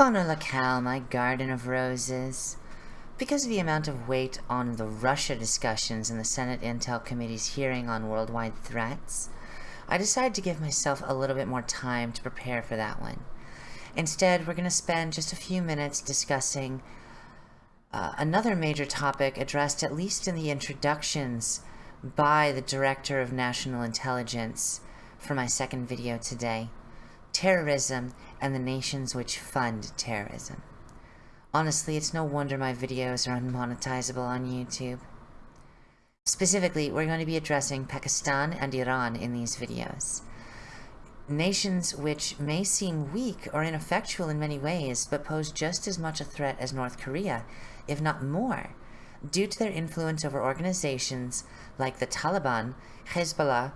Bonne locale, my garden of roses. Because of the amount of weight on the Russia discussions in the Senate Intel Committee's hearing on worldwide threats, I decided to give myself a little bit more time to prepare for that one. Instead, we're going to spend just a few minutes discussing uh, another major topic addressed at least in the introductions by the Director of National Intelligence for my second video today, terrorism and the nations which fund terrorism. Honestly, it's no wonder my videos are unmonetizable on YouTube. Specifically, we're going to be addressing Pakistan and Iran in these videos. Nations which may seem weak or ineffectual in many ways, but pose just as much a threat as North Korea, if not more, due to their influence over organizations like the Taliban, Hezbollah,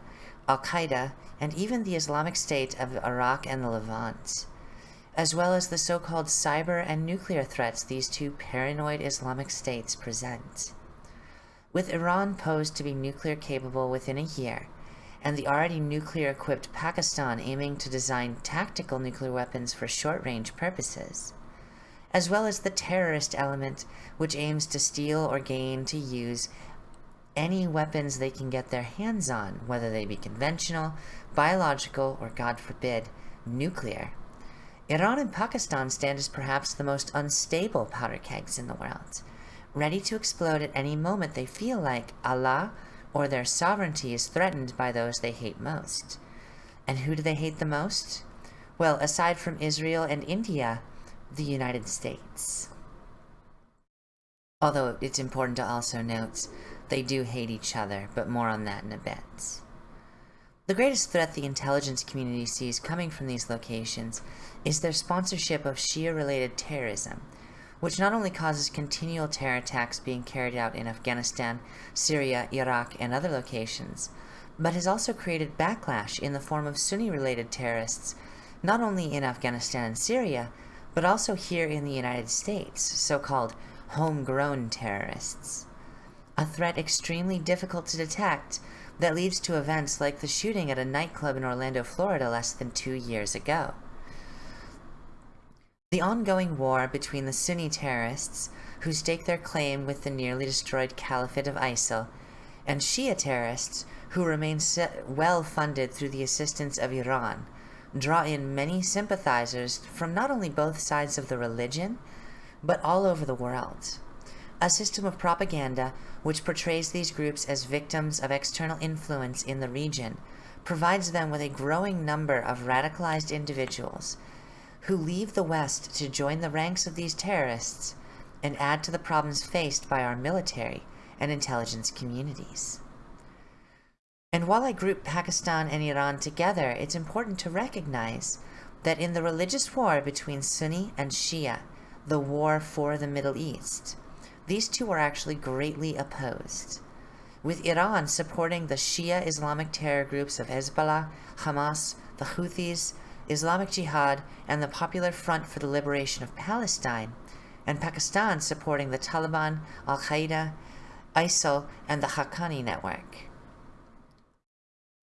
Al-Qaeda, and even the Islamic State of Iraq and the Levant, as well as the so-called cyber and nuclear threats these two paranoid Islamic states present. With Iran posed to be nuclear capable within a year, and the already nuclear-equipped Pakistan aiming to design tactical nuclear weapons for short-range purposes, as well as the terrorist element which aims to steal or gain to use any weapons they can get their hands on, whether they be conventional, biological, or God forbid, nuclear. Iran and Pakistan stand as perhaps the most unstable powder kegs in the world, ready to explode at any moment they feel like Allah or their sovereignty is threatened by those they hate most. And who do they hate the most? Well, aside from Israel and India, the United States. Although it's important to also note they do hate each other, but more on that in a bit. The greatest threat the intelligence community sees coming from these locations is their sponsorship of Shia-related terrorism, which not only causes continual terror attacks being carried out in Afghanistan, Syria, Iraq, and other locations, but has also created backlash in the form of Sunni-related terrorists, not only in Afghanistan and Syria, but also here in the United States, so-called homegrown terrorists a threat extremely difficult to detect that leads to events like the shooting at a nightclub in Orlando, Florida less than two years ago. The ongoing war between the Sunni terrorists, who stake their claim with the nearly destroyed caliphate of ISIL, and Shia terrorists, who remain well funded through the assistance of Iran, draw in many sympathizers from not only both sides of the religion, but all over the world a system of propaganda which portrays these groups as victims of external influence in the region provides them with a growing number of radicalized individuals who leave the West to join the ranks of these terrorists and add to the problems faced by our military and intelligence communities. And while I group Pakistan and Iran together, it's important to recognize that in the religious war between Sunni and Shia, the war for the Middle East, these two are actually greatly opposed, with Iran supporting the Shia Islamic terror groups of Hezbollah, Hamas, the Houthis, Islamic Jihad, and the Popular Front for the Liberation of Palestine, and Pakistan supporting the Taliban, Al-Qaeda, ISIL, and the Haqqani network.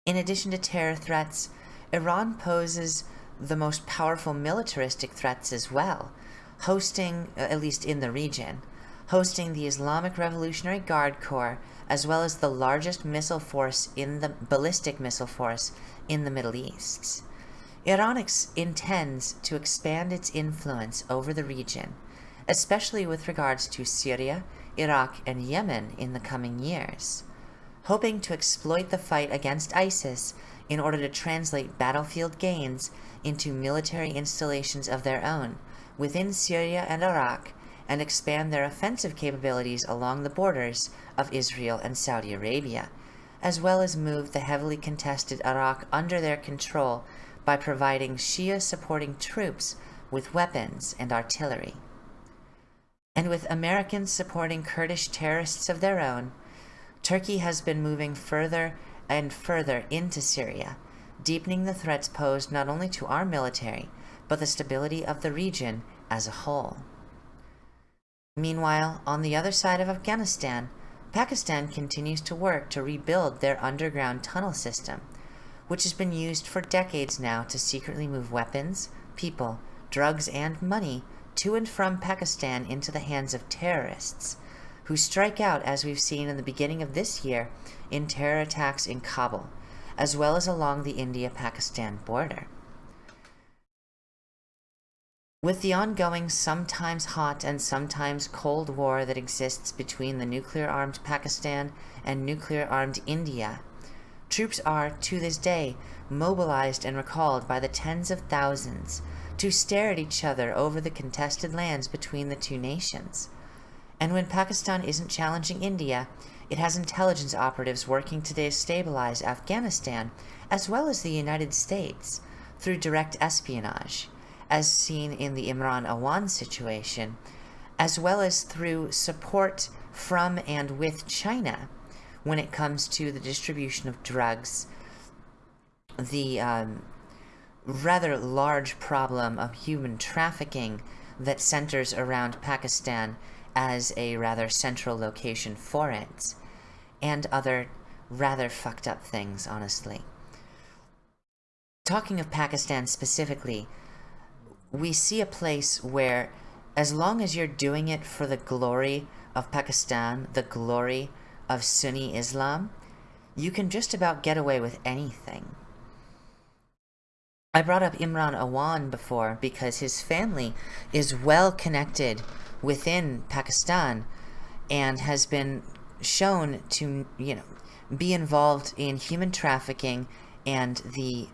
In addition to terror threats, Iran poses the most powerful militaristic threats as well, hosting, uh, at least in the region, hosting the Islamic Revolutionary Guard Corps, as well as the largest missile force in the ballistic missile force in the Middle East. Iran intends to expand its influence over the region, especially with regards to Syria, Iraq, and Yemen in the coming years, hoping to exploit the fight against ISIS in order to translate battlefield gains into military installations of their own within Syria and Iraq and expand their offensive capabilities along the borders of Israel and Saudi Arabia, as well as move the heavily contested Iraq under their control by providing Shia supporting troops with weapons and artillery. And with Americans supporting Kurdish terrorists of their own, Turkey has been moving further and further into Syria, deepening the threats posed not only to our military, but the stability of the region as a whole. Meanwhile, on the other side of Afghanistan, Pakistan continues to work to rebuild their underground tunnel system, which has been used for decades now to secretly move weapons, people, drugs, and money to and from Pakistan into the hands of terrorists, who strike out, as we've seen in the beginning of this year, in terror attacks in Kabul, as well as along the India-Pakistan border. With the ongoing, sometimes hot and sometimes cold war that exists between the nuclear-armed Pakistan and nuclear-armed India, troops are, to this day, mobilized and recalled by the tens of thousands to stare at each other over the contested lands between the two nations. And when Pakistan isn't challenging India, it has intelligence operatives working to destabilize Afghanistan, as well as the United States, through direct espionage as seen in the Imran Awan situation, as well as through support from and with China when it comes to the distribution of drugs, the um, rather large problem of human trafficking that centers around Pakistan as a rather central location for it, and other rather fucked up things, honestly. Talking of Pakistan specifically, we see a place where as long as you're doing it for the glory of Pakistan, the glory of Sunni Islam, you can just about get away with anything. I brought up Imran Awan before because his family is well connected within Pakistan and has been shown to, you know, be involved in human trafficking and the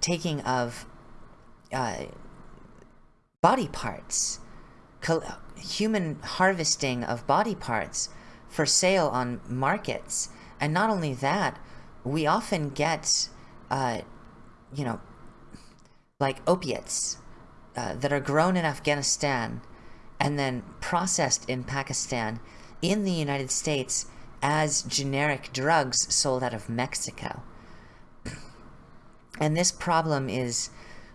taking of uh, body parts, human harvesting of body parts for sale on markets. And not only that, we often get, uh, you know, like opiates uh, that are grown in Afghanistan and then processed in Pakistan in the United States as generic drugs sold out of Mexico. And this problem is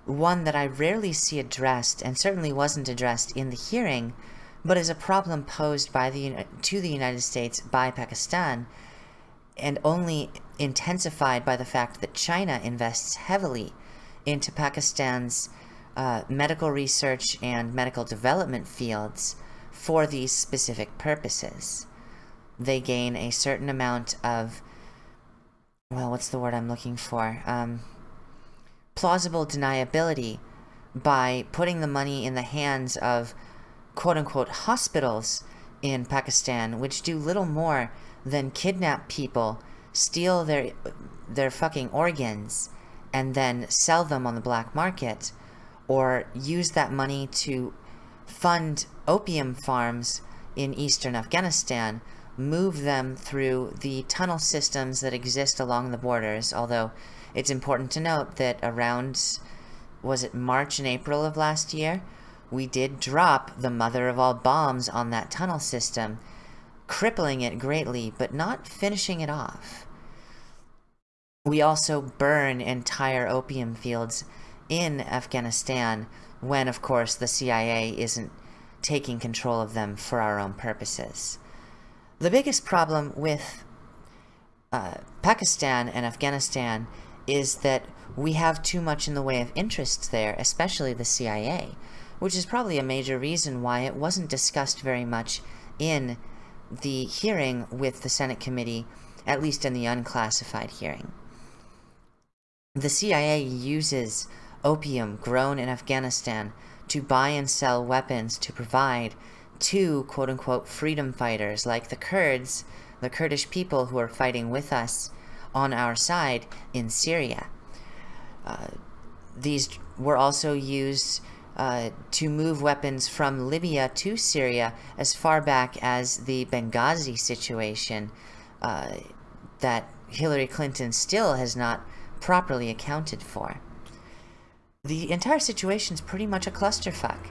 one that I rarely see addressed, and certainly wasn't addressed in the hearing, but is a problem posed by the to the United States by Pakistan, and only intensified by the fact that China invests heavily into Pakistan's uh, medical research and medical development fields for these specific purposes. They gain a certain amount of, well, what's the word I'm looking for? Um, plausible deniability by putting the money in the hands of quote-unquote hospitals in Pakistan, which do little more than kidnap people, steal their their fucking organs, and then sell them on the black market, or use that money to fund opium farms in eastern Afghanistan, move them through the tunnel systems that exist along the borders, although it's important to note that around, was it March and April of last year, we did drop the mother of all bombs on that tunnel system, crippling it greatly, but not finishing it off. We also burn entire opium fields in Afghanistan when, of course, the CIA isn't taking control of them for our own purposes. The biggest problem with uh, Pakistan and Afghanistan is that we have too much in the way of interests there, especially the CIA, which is probably a major reason why it wasn't discussed very much in the hearing with the Senate committee, at least in the unclassified hearing. The CIA uses opium grown in Afghanistan to buy and sell weapons to provide to quote-unquote freedom fighters like the Kurds, the Kurdish people who are fighting with us on our side in Syria. Uh, these were also used uh, to move weapons from Libya to Syria as far back as the Benghazi situation uh, that Hillary Clinton still has not properly accounted for. The entire situation is pretty much a clusterfuck.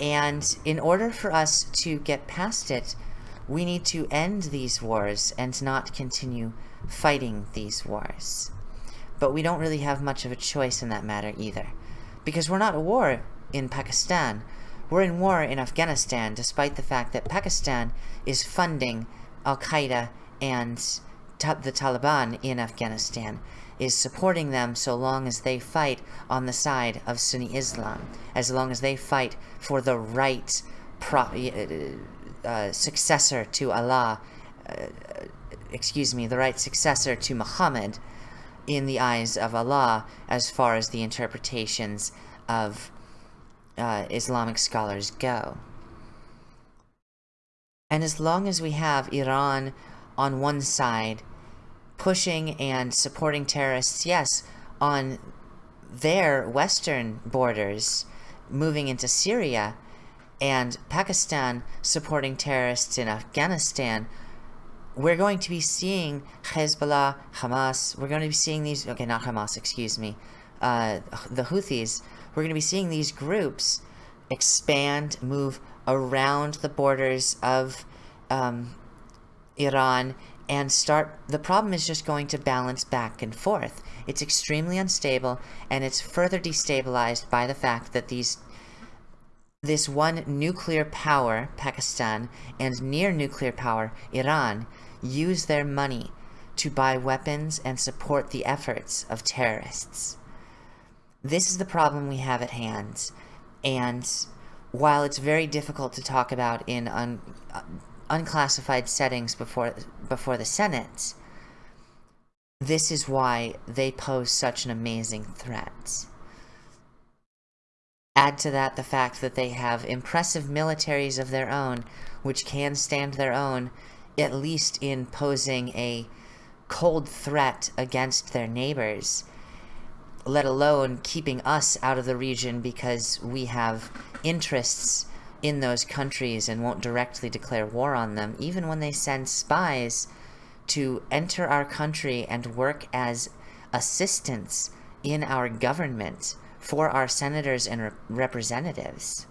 And in order for us to get past it, we need to end these wars and not continue fighting these wars. But we don't really have much of a choice in that matter either. Because we're not at war in Pakistan. We're in war in Afghanistan, despite the fact that Pakistan is funding Al-Qaeda and the Taliban in Afghanistan. is supporting them so long as they fight on the side of Sunni Islam, as long as they fight for the right uh, successor to Allah, uh, excuse me, the right successor to Muhammad in the eyes of Allah as far as the interpretations of uh, Islamic scholars go. And as long as we have Iran on one side pushing and supporting terrorists, yes, on their western borders, moving into Syria, and Pakistan supporting terrorists in Afghanistan, we're going to be seeing Hezbollah, Hamas, we're going to be seeing these, okay, not Hamas, excuse me, uh, the Houthis, we're going to be seeing these groups expand, move around the borders of um, Iran and start the problem is just going to balance back and forth. It's extremely unstable and it's further destabilized by the fact that these this one nuclear power Pakistan and near nuclear power Iran use their money to buy weapons and support the efforts of terrorists this is the problem we have at hand and while it's very difficult to talk about in un, uh, unclassified settings before before the Senate. This is why they pose such an amazing threat. Add to that the fact that they have impressive militaries of their own, which can stand their own, at least in posing a cold threat against their neighbors, let alone keeping us out of the region because we have interests in those countries and won't directly declare war on them, even when they send spies to enter our country and work as assistants in our government for our senators and rep representatives.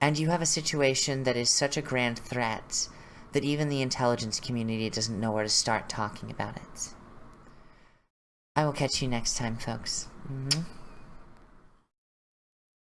And you have a situation that is such a grand threat that even the intelligence community doesn't know where to start talking about it. I will catch you next time, folks. Mm -hmm.